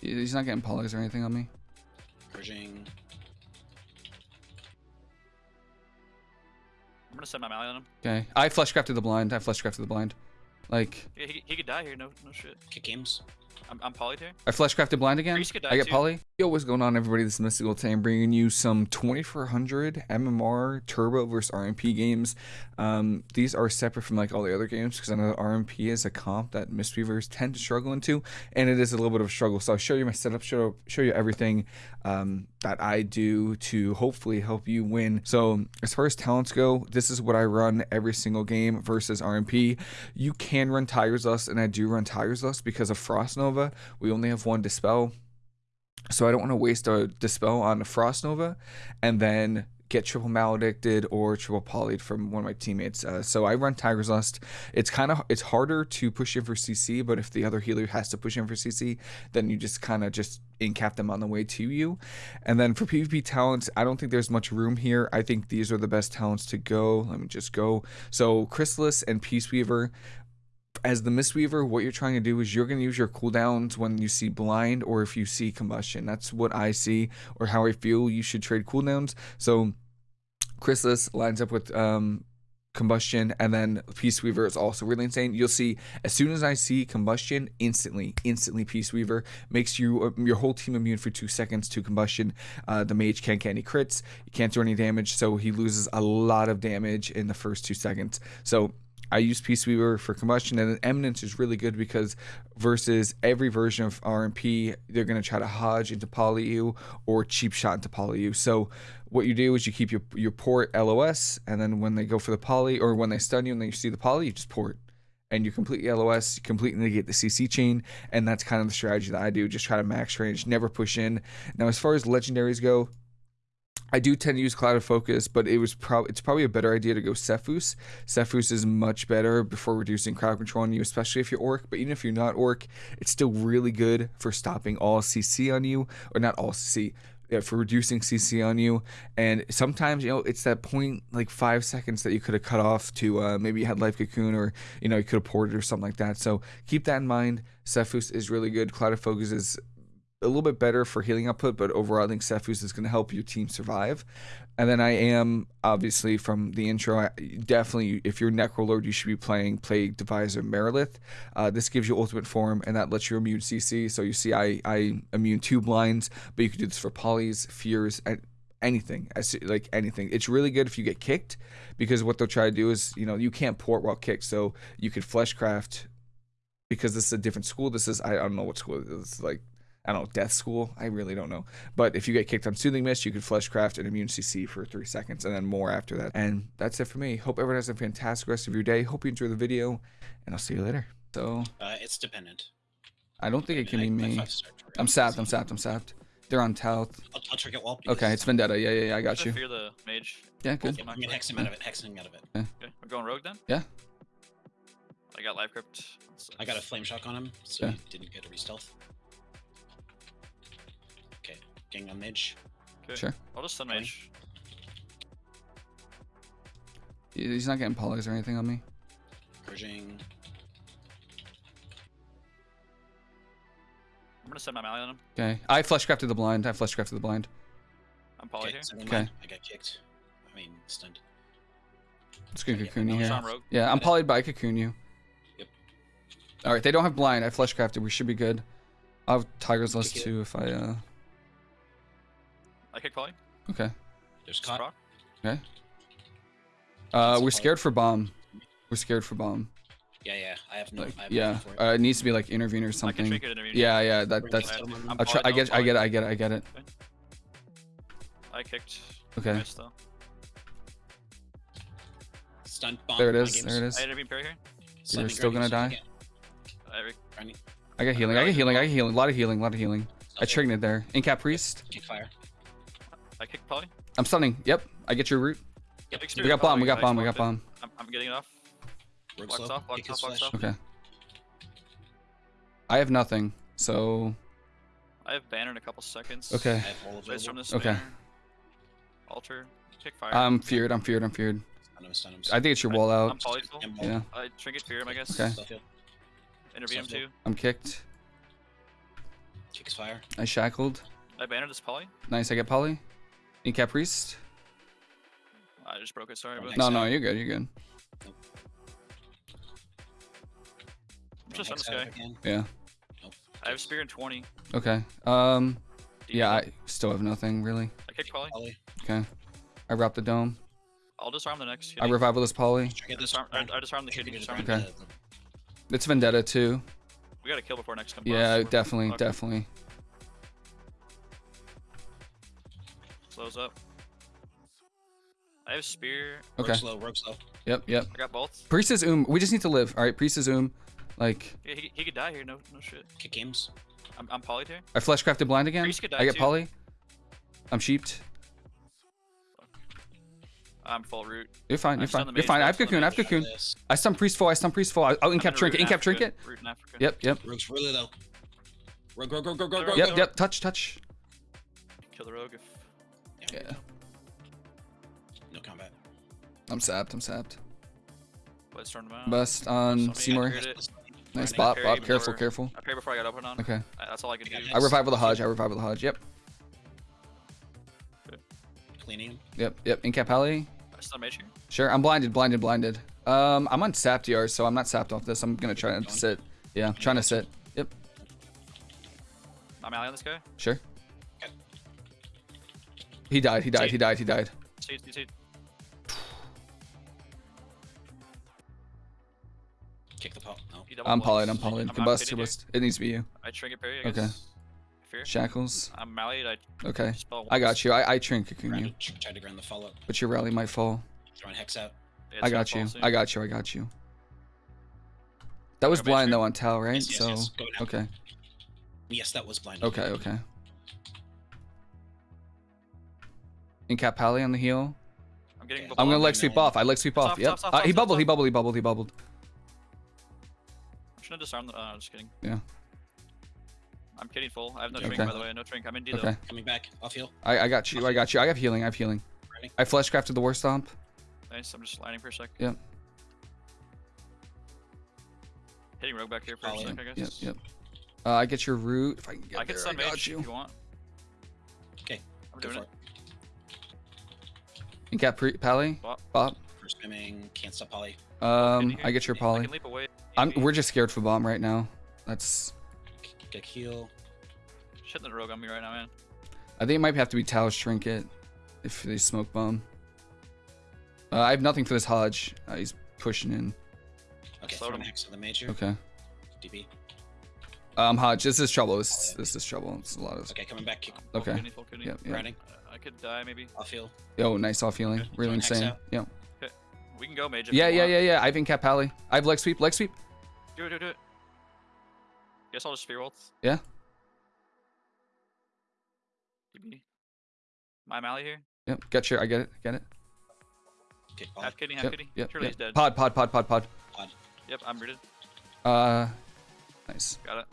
He's not getting polys or anything on me. Purging. I'm gonna set my Mally on him. Okay. I flesh crafted the blind. I flesh crafted the blind. Like, He, he, he could die here. No, no shit. Kick games. I'm, I'm polyed here. I flesh crafted blind again. Priest could die I get too. poly. Yo, what's going on, everybody? This is Mystical Tam bringing you some 2400 MMR Turbo versus RMP games. Um, these are separate from like all the other games because I know RMP is a comp that Mistweavers tend to struggle into, and it is a little bit of a struggle. So I'll show you my setup, show show you everything um, that I do to hopefully help you win. So as far as talents go, this is what I run every single game versus RMP. You can run Tiger's Lust, and I do run Tiger's Lust because of Frost Nova. We only have one Dispel. So I don't want to waste a Dispel on a Frost Nova and then get triple maledicted or triple polyed from one of my teammates. Uh, so I run Tiger's Lust. It's kind of it's harder to push in for CC, but if the other healer has to push in for CC, then you just kind of just incap them on the way to you. And then for PvP talents, I don't think there's much room here. I think these are the best talents to go. Let me just go. So Chrysalis and Peace Weaver as the Mistweaver, what you're trying to do is you're going to use your cooldowns when you see blind or if you see combustion. That's what I see or how I feel you should trade cooldowns. So Chrysalis lines up with um, combustion and then Peace Weaver is also really insane. You'll see as soon as I see combustion, instantly, instantly Peace Weaver makes you uh, your whole team immune for two seconds to combustion. Uh, the mage can't get any crits, he can't do any damage, so he loses a lot of damage in the first two seconds. So I use Peace Weaver for combustion, and Eminence is really good because versus every version of RMP, they're going to try to hodge into poly you or cheap shot into poly you. So what you do is you keep your your port LOS, and then when they go for the poly or when they stun you and then you see the poly, you just port. And you completely LOS, you completely negate the CC chain, and that's kind of the strategy that I do. Just try to max range, never push in. Now, as far as legendaries go, I do tend to use Clouded Focus, but it was probably it's probably a better idea to go Sephuz. Sephuz is much better before reducing crowd control on you, especially if you're Orc. But even if you're not Orc, it's still really good for stopping all CC on you, or not all CC, for reducing CC on you. And sometimes you know it's that point like five seconds that you could have cut off to uh, maybe you had Life Cocoon or you know you could have ported or something like that. So keep that in mind. Sephuz is really good. Clouded Focus is a little bit better for healing output, but overall, I think Sephuz is going to help your team survive. And then I am obviously from the intro, definitely if you're Necrolord, you should be playing Plague Deviser Marileth. Uh, this gives you ultimate form, and that lets you immune CC. So you see, I I immune two blinds, but you can do this for polys, fears, and anything like anything it's really good if you get kicked because what they'll try to do is you know you can't port while kicked so you could fleshcraft because this is a different school this is i, don't know what school it is like I don't know, death school. I really don't know. But if you get kicked on soothing mist, you could fleshcraft an immune CC for three seconds and then more after that. And that's it for me. Hope everyone has a fantastic rest of your day. Hope you enjoy the video, and I'll see you later. So Uh, it's dependent. I don't think it can be I- my me. five star turret I'm is sapped. I'm easy. sapped. I'm sapped. They're on tout. I'll, I'll trigger wall. Okay, it's Vendetta. Yeah, yeah, yeah. I got I you. fear the mage. Yeah, good. I'm gonna hex him out of it. Hex him out of it. Okay, we're going rogue then. Yeah. I got life crypt. I got a flame shock on him, so Yeah. he didn't get a re-stealth. Okay, gang a mage. Okay. Sure. I'll just stun Fine. mage. He's not getting polys or anything on me. Purging. I'm gonna set my Mally on him. Okay. I flesh crafted the blind. I flesh crafted the blind. I'm polyed Okay, here. so Okay. I got kicked. I mean, stunned. It's gonna Yeah, cocoon you here. Yeah, I'm Okay. polyed by cocoon you. Yep. All right, they don't have blind. I flesh crafted. We should be good. I'll have Tiger's Lust too if I uh. I kick poly. Okay. There's Just caught. Okay. Uh, we're scared for bomb. We're scared for bomb. Yeah, yeah. I have no. Like, I have yeah. for it. Uh, it needs to be like intervene or I can something. trinket intervene. Yeah, yeah. That that's. I'm I'll try. I get. I'm get it. I get it. I get it. I kicked. Okay. Missed though. Stunned bomb. There it my is. game's There it is. I intervene pair here. slightly still gonna die? I get- got healing. I got healing. I got healing. A lot of healing. A lot of healing. I triggered it there. Incap priest. Kick fire. I kick poly. I'm stunning. Yep. I get your root. Yep. We got bomb. We got bomb. We got bomb. I'm, I'm getting it off. Rogue Blocks off, blocks off, blocks off. Okay. I have nothing. So I have banner in a couple seconds. I okay. have all Place from Okay. banner. Altar. Kick fire. I'm feared. I'm feared. I'm feared. Stun him, stun him, I think it's your wall I'm out. polyed full. him. Yeah. I trinket fear him, I guess. Okay. Stuff it. Intervene him too. I'm kicked. Kicks fire. I shackled. I banned this poly. Nice. I get poly. Incap priest. I just broke it. Sorry, but No, no, you're good. You're good. I'm just on this guy. again. Yeah. Nope. I have spear in 20. Okay. Um. Yeah, I still have nothing really. I kick poly. Poly. Okay. I wrap the dome. I'll disarm the next. I kitty. revival this poly. Try to I get this disarm, I. I disarm the Try to kitty. Disarm. Okay. It's vendetta too. We gotta kill before next comes. Yeah, boss. Definitely, fucked. definitely. Slows up. I have spear. Rogue Okay. slow. Rogue slow. Yep, yep. I got both. Priest is um. We just need to live. All right, priest is um. Like Yeah, he, he could die here. No, no shit. Kick games. I'm, I'm polyed here. I flesh crafted blind again. Priest could die I get too. poly. I'm sheeped. I'm full root. You're fine. I'm You're still fine. You're fine. I have cocoon. I have cocoon. I stun priest full. I stun priest full. I, oh, I'm incap trinket. root in Incap trinket. Africa, Root in Africa. Yep, yep, Rogue's really low. Rogue, rogue, rogue, rogue, rogue, Yep, rogue. yep, go. yep. Touch, touch. Kill the rogue if. Yeah. No combat. I'm sapped. I'm sapped. Let's turn him out. Bust on Seymour. Nice Grinding. bop, Parry bop. Careful, before- careful. I pray before I got open on. Okay. That's all I can do. I got I revival the Hodge. I revival the Hodge. Yep, Cleaning yep, yep. Incap alley. I stun mage here. Sure. I'm blinded, blinded, blinded. Um, I'm on sap DR, so I'm not sapped off this. I'm gonna try to sit. Yeah, I'm trying to sit. Yep. I'm ally on this guy. Sure. Okay. He died. He died. See? He died. He died. Kick the pop. No. I'm blinds. I'm polyed. Combust. I'm kitty here. Combust. It needs to be you. I trinket parry. I Okay. guess. Fear. Shackles. I'm mallied. I Okay. I got you. I, I trin cocoon you, Tried to ground the follow. but your rally might fall. Throwing hex out. Yeah, I got you. soon. I got you. I got you. That was blind though on Tal, right? Yes, yes, so yes. Okay. Yes, that was blind. Okay. Okay. Incap Pally on the heel. I'm getting. Okay. I'm gonna leg sweep off. I leg sweep off. Stop, Yep. stop, stop, Uh, he bubbled. He bubbled. He bubbled. He bubbled. I'm trying to disarm the. Uh, just kidding. Yeah. I'm kidding full. I have no Okay. drink by the way. No drink. I'm in D though. Okay. Coming back. Off heal. I, I got you. I got you. I have healing. I have healing. Ready. I flesh crafted the war stomp. Nice. I'm just sliding for a sec. Yep. Hitting rogue back here for a Follow. sec. I guess. Yep. Uh, I get your root if I can get I can there. stun I mage got you. if you want. Okay. I'm Go doing for it. It. Incap pre- Pally. Bop. Bop. First swimming. Can't stop poly. Um, Can I get your I poly. can leap away. I'm. We're just scared for bomb right now. That's. Get heal. Shitting the rogue on me right now, man. I think it might have to be Tal's trinket if they smoke bomb. Uh, I have nothing for this Hodge. Uh, he's pushing in. Okay. Slow him. hex to the major. Okay. DB. Um, Hodge, this is trouble. This, this is trouble. It's a lot of. Okay. Coming back. Kick. Okay. kidney, full kidney. Yep. Yep. Grinding. Uh, I could die maybe. Off heal. Yo, nice off healing. Okay, Really throwing insane. out. Yeah. We can go mage. Yeah, yeah, yeah, yeah. I have Incap Pally. I have leg sweep. Leg sweep. Do it, do it, do it. Guess I'll just spear ult. Yeah. DB. My Mally here. Yep. Get your. I get it. Get it. Kick poly. Half kidney, half Yep. kidney. Yep. Surely yep. he's dead. Pod. Pod. Pod. Pod. Pod. Yep, I'm rooted. Uh, nice. Got it.